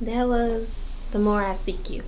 that was The More I Seek You.